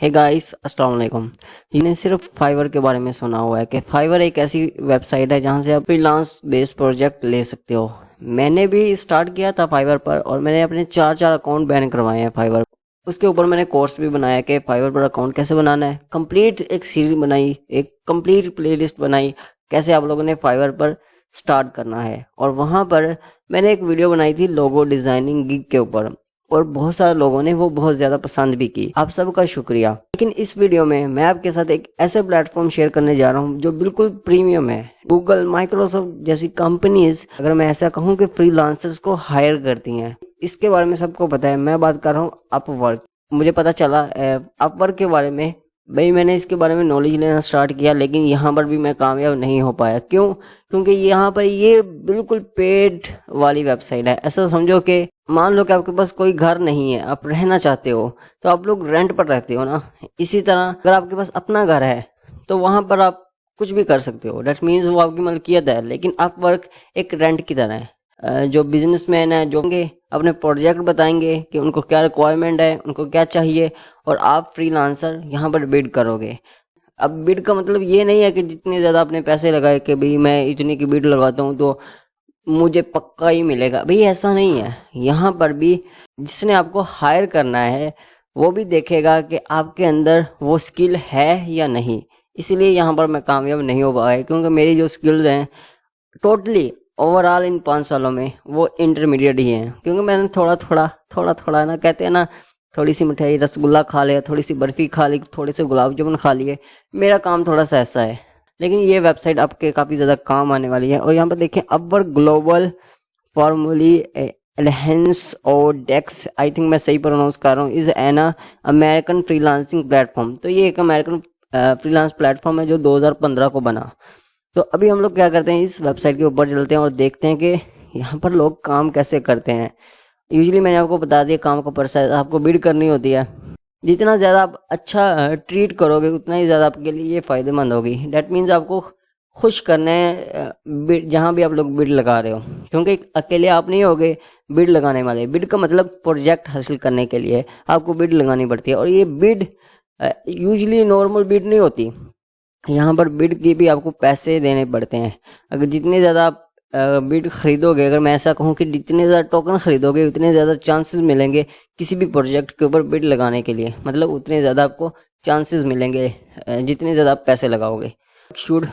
Hey guys अस्सलाम वालेकुम। मैंने सिर्फ़ फाइवर के बारे में सुना हुआ है कि फाइवर एक ऐसी वेबसाइट है जहाँ से आप फ्रीलांस बेस्ड प्रोजेक्ट ले सकते हो। मैंने भी स्टार्ट किया था फाइवर पर और मैंने अपने चार चार अकाउंट बैन करवाए हैं फाइवर उसके ऊपर मैंने कोर्स भी बनाया कि फाइवर पर अकाउंट कैसे बनाना है। कंप्लीट एक सीरीज़ बनाई, एक कंप्लीट प्लेलिस्ट बनाई, कैसे आप लोगों ने फाइवर पर स्टार्ट करना है। और वहाँ पर मैंने एक वीडियो बनाई थी लोगो डिज़ाइनिंग गिग के ऊपर। और बहुत सारे लोगों ने वो बहुत ज़्यादा पसंद भी की। आप सबका शुक्रिया। लेकिन इस वीडियो में मैं आपके साथ एक ऐसे प्लेटफॉर्म शेयर करने जा रहा हूँ जो बिल्कुल प्रीमियम है। गूगल माइक्रोसॉफ्ट जैसी कंपनीज़, अगर मैं ऐसा कहूँ कि फ्रीलांसर्स को हायर करती हैं। इसके बारे में सबको पता है, मैं बात कर रहा हूँ अपवर्क मुझे पता चला अपवर्क के बारे में भाई, मैंने इसके बारे में नॉलेज लेना स्टार्ट किया, लेकिन यहाँ पर भी मैं कामयाब नहीं हो पाया। क्यों? क्योंकि यहाँ पर ये बिल्कुल पेड वाली वेबसाइट है। ऐसा समझो कि मान लो कि आपके पास कोई घर नहीं है, आप रहना चाहते हो तो आप लोग रेंट पर रहते हो ना? इसी तरह अगर आपके पास अपना घर है तो वहाँ पर आप कुछ भी कर सकते हो। डेट मीन्स वो आपकी मलकियत है, लेकिन आप वर्क एक रेंट की तरह है। जो बिजनेसमैन है, जो होंगे, अपने प्रोजेक्ट बताएँगे कि उनको क्या रिक्वायरमेंट है, उनको क्या चाहिए, और आप फ्रीलांसर यहाँ पर बिड करोगे। अब बिड का मतलब ये नहीं है कि जितने ज़्यादा आपने पैसे लगाए कि भाई मैं इतनी की बिड लगाता हूँ तो मुझे पक्का ही मिलेगा। भाई ऐसा नहीं है। यहाँ पर भी जिसने आपको हायर करना है, वो भी देखेगा कि आपके अंदर वो स्किल है या नहीं। इसलिए यहाँ पर मैं कामयाब नहीं हो पाया, क्योंकि मेरी जो स्किल्स हैं टोटली ओवरऑल इन पाँच सालों में वो इंटरमीडिएट ही हैं। क्योंकि मैंने थोड़ा थोड़ा थोड़ा थोड़ा ना, कहते हैं ना थोड़ी सी मिठाई, रसगुल्ला खा लिया थोड़ी सी बर्फ़ी खा ली थोड़े से गुलाब जामुन खा लिए। मेरा काम थोड़ा सा ऐसा है। लेकिन ये वेबसाइट आपके काफ़ी ज़्यादा काम आने वाली है। और यहाँ पर देखें अबर ग्लोबल फॉर्मूली एलहेंस और डेक्स आई थिंक मैं सही प्रोनाउंस कर रहा हूँ is an American freelancing platform तो ये एक अमेरिकन फ्रीलांस प्लेटफॉर्म है जो 2015 को बना। तो अभी हम लोग क्या करते हैं, इस वेबसाइट के ऊपर चलते हैं और देखते हैं कि यहाँ पर लोग काम कैसे करते हैं। यूजली मैंने आपको बता दिया, काम का प्रोसेस आपको बिड करनी होती है। जितना ज़्यादा आप अच्छा ट्रीट करोगे, उतना ही ज़्यादा आपके लिए ये फ़ायदेमंद होगी। डैट मीन्स आपको खुश करने जहाँ भी आप लोग बिड लगा रहे हो। क्योंकि अकेले आप नहीं होगे बिड लगाने वाले। बिड का मतलब प्रोजेक्ट हासिल करने के लिए आपको बिड लगानी पड़ती है। और ये बिड यूजली नॉर्मल बिड नहीं होती। यहाँ पर बिड के भी आपको पैसे देने पड़ते हैं। अगर जितने ज़्यादा आप बिट खरीदोगे, अगर मैं ऐसा कहूँ कि जितने ज़्यादा टोकन खरीदोगे, उतने ज़्यादा चांसेस मिलेंगे किसी भी प्रोजेक्ट के ऊपर बिड लगाने के लिए। मतलब उतने ज़्यादा आपको चांसेस मिलेंगे जितने ज़्यादा आप पैसे लगाओगे। Should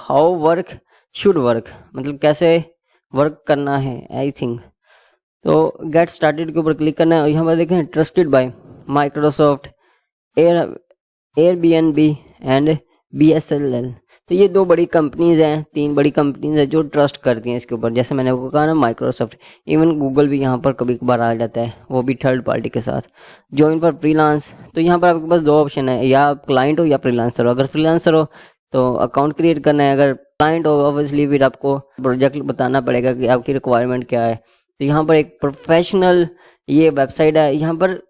how work should work मतलब कैसे वर्क करना है आई थिंक तो गेट स्टार्टेड के ऊपर क्लिक करना है और यहाँ पर देखें trusted by Microsoft air Airbnb तो ये दो बड़ी कंपनीज़ हैं, तीन बड़ी कंपनीज़ हैं जो ट्रस्ट करती हैं इसके ऊपर। जैसे मैंने आपको कहा ना माइक्रोसॉफ्ट इवन गूगल भी यहाँ पर कभी कभार आ जाता है, वो भी थर्ड पार्टी के साथ। ज्वाइन पर फ्रीलांस तो यहाँ पर आपके पास दो ऑप्शन है, या आप क्लाइंट हो या फ्रीलांसर हो। अगर फ्रीलांसर हो तो अकाउंट क्रिएट करना है। अगर क्लाइंट हो ऑब्वियसली फिर आपको प्रोजेक्ट बताना पड़ेगा कि आपकी रिक्वायरमेंट क्या है। तो यहाँ पर एक प्रोफेशनल ये वेबसाइट है। यहाँ पर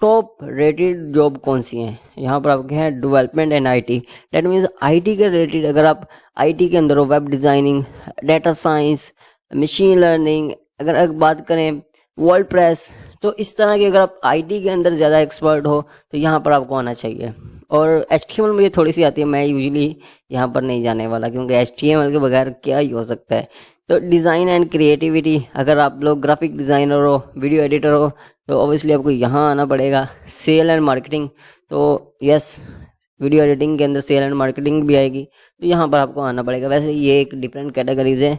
टॉप रेटेड जॉब कौन सी हैं? यहाँ पर आपके हैं development and IT that means IT के रिलेटेड अगर आप आईटी के अंदर हो web designing data science machine learning अगर अगर बात करें वर्ल्ड प्रेस तो इस तरह की अगर आप आईटी के अंदर ज़्यादा एक्सपर्ट हो तो यहाँ पर आपको आना चाहिए। और एच मुझे थोड़ी सी आती है, मैं यूजली यहाँ पर नहीं जाने वाला, क्योंकि एचटीएमएल के बगैर क्या ही हो सकता है। तो डिज़ाइन एंड क्रिएटिविटी अगर आप लोग ग्राफिक डिज़ाइनर हो वीडियो एडिटर हो तो ऑब्वियसली आपको यहाँ आना पड़ेगा। सेल एंड मार्केटिंग तो यस वीडियो एडिटिंग के अंदर सेल एंड मार्केटिंग भी आएगी तो यहाँ पर आपको आना पड़ेगा। वैसे ये एक डिफरेंट कैटेगरीज है।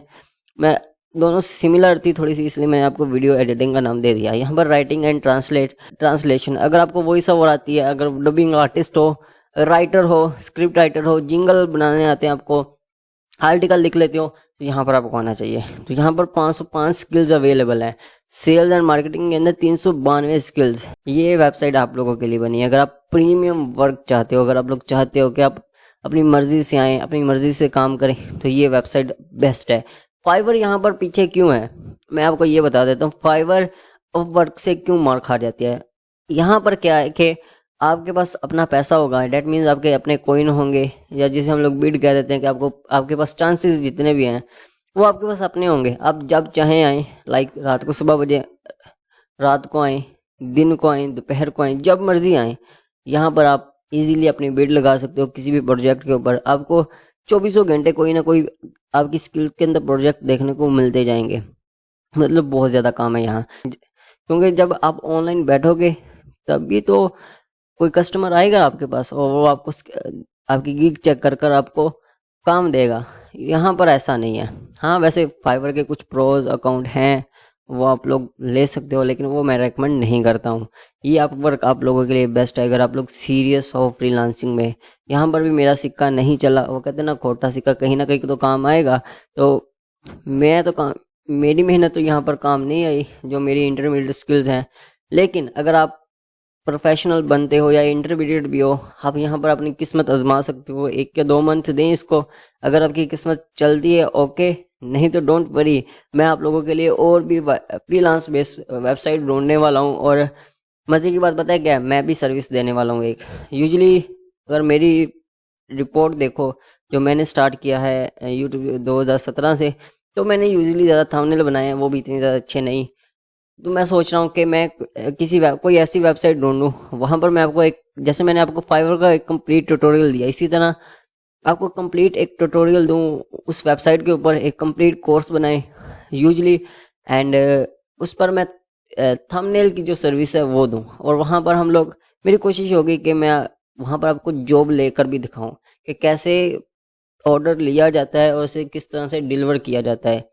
मैं दोनों सिमिलर थी थोड़ी सी इसलिए मैंने आपको वीडियो एडिटिंग का नाम दे दिया। यहाँ पर राइटिंग एंड ट्रांसलेट ट्रांसलेशन अगर आपको वॉइस ओवर आती है, अगर डबिंग आर्टिस्ट हो राइटर हो स्क्रिप्ट राइटर हो जिंगल बनाने आते हैं आपको आर्टिकल लिख लेते हो तो यहाँ पर आपको आना चाहिए। तो यहाँ पर 505 स्किल्स अवेलेबल है। सेल्स एंड मार्केटिंग के अंदर तीन सौ बानवे स्किल्स ये वेबसाइट आप लोगों के लिए बनी है। अगर आप प्रीमियम वर्क चाहते हो, अगर आप लोग चाहते हो कि आप अपनी मर्ज़ी से आए, अपनी मर्ज़ी से काम करें तो ये वेबसाइट बेस्ट है। फाइवर यहाँ पर पीछे क्यों है? मैं आपको ये बता देता हूँ फाइवर वर्क से क्यों मार खा जाती है? यहाँ पर क्या है कि आपके पास अपना पैसा होगा। डेट मीन्स आपके अपने कोइन होंगे, या जिसे हम लोग बिड कह देते हैं कि आपको, आपके पास चांसेस जितने भी हैं, वो आपके पास अपने होंगे। आप जब चाहें आए लाइक रात को सुबह बजे, रात को आए, दिन को आए, दोपहर को आए, जब मर्ज़ी आए, यहाँ पर आप इजीली अपनी बिड लगा सकते हो किसी भी प्रोजेक्ट के ऊपर। आपको चौबीसों घंटे कोई ना कोई आपकी स्किल के अंदर प्रोजेक्ट देखने को मिलते जाएँगे। मतलब बहुत ज़्यादा काम है यहाँ। क्योंकि जब आप ऑनलाइन बैठोगे तभी तो कोई कस्टमर आएगा आपके पास और वो आपको आपकी गिग चेक कर कर आपको काम देगा। यहाँ पर ऐसा नहीं है। हाँ वैसे फाइवर के कुछ प्रोज अकाउंट हैं, वो आप लोग ले सकते हो, लेकिन वो मैं रेकमेंड नहीं करता हूँ। ये आप वर्क आप लोगों के लिए बेस्ट है, अगर आप लोग सीरियस हो फ्रीलांसिंग में। यहाँ पर भी मेरा सिक्का नहीं चला, वो कहते ना, खोटा सिक्का कहीं ना कहीं तो काम आएगा। तो मैं तो काम, मेरी मेहनत तो यहाँ पर काम नहीं आई, जो मेरी इंटरमीडिएट स्किल्स हैं। लेकिन अगर आप प्रोफेशनल बनते हो या इंटरमीडिएट भी हो, आप यहाँ पर अपनी किस्मत आजमा सकते हो। एक या दो मंथ दें इसको। अगर आपकी किस्मत चलती है ओके नहीं तो डोंट वरी मैं आप लोगों के लिए और भी फ्रीलांस बेस वेबसाइट ढूँढने वाला हूँ और मज़े की बात पता है क्या? मैं भी सर्विस देने वाला हूँ एक। यूजली अगर मेरी रिपोर्ट देखो, जो मैंने स्टार्ट किया है यूट्यूब 2017 से तो मैंने यूजली ज़्यादा थंबनेल बनाए हैं, वो भी इतने ज़्यादा अच्छे नहीं। तो मैं सोच रहा हूँ कि मैं किसी कोई ऐसी वेबसाइट ढूंढूँ, वहाँ पर मैं आपको एक, जैसे मैंने आपको फाइवर का एक कंप्लीट ट्यूटोरियल दिया, इसी तरह आपको कंप्लीट एक ट्यूटोरियल दूँ, उस वेबसाइट के ऊपर एक कंप्लीट कोर्स बनाए यूजली एंड उस पर मैं थंबनेल की जो सर्विस है वो दूँ, और वहाँ पर हम लोग, मेरी कोशिश होगी कि मैं वहाँ पर आपको जॉब लेकर भी दिखाऊँ, कि कैसे ऑर्डर लिया जाता है और उसे किस तरह से डिलीवर किया जाता है।